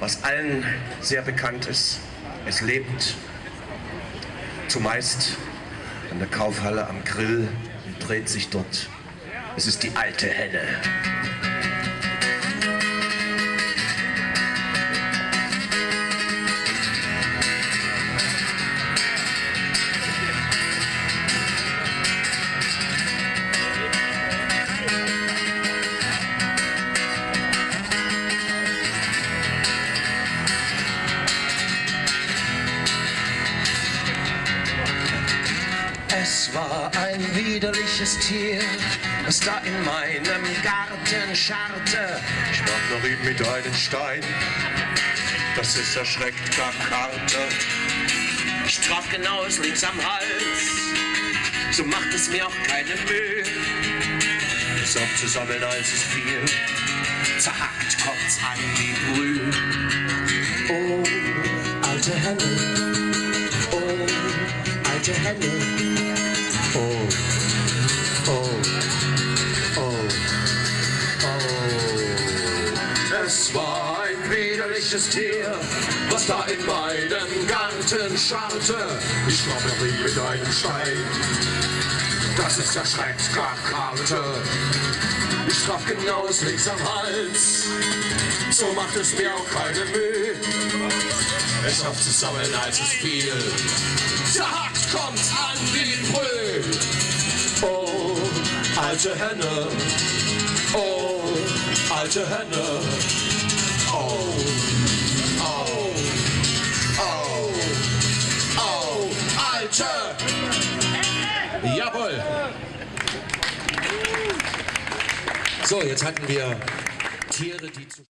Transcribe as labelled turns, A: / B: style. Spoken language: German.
A: was allen sehr bekannt ist. Es lebt zumeist in der Kaufhalle am Grill und dreht sich dort. Es ist die alte Henne. Es war ein widerliches Tier, das da in meinem Garten scharrte. Ich warf nach ihm mit einem Stein, das ist erschreckt gar Karte. Ich traf genau es links am Hals, so macht es mir auch keine Mühe. Es aufzusammeln, als es fiel, zerhackt kommt's an wie Brühe. Oh, alte Henne, oh, alte Henne. Widerliches Tier, was da in meinem Garten scharrte. Ich er rieb mit einem Stein. Das ist erschreckt gar Karte. Ich traf genau das links am Hals. So macht es mir auch keine Mühe. Es aufzusammeln, als es fiel. Zerhackt kommt's an wie Brühe. Oh, alte Henne. Oh, alte Henne. Oh, alte.
B: Jawohl. So, jetzt hatten wir Tiere, die zu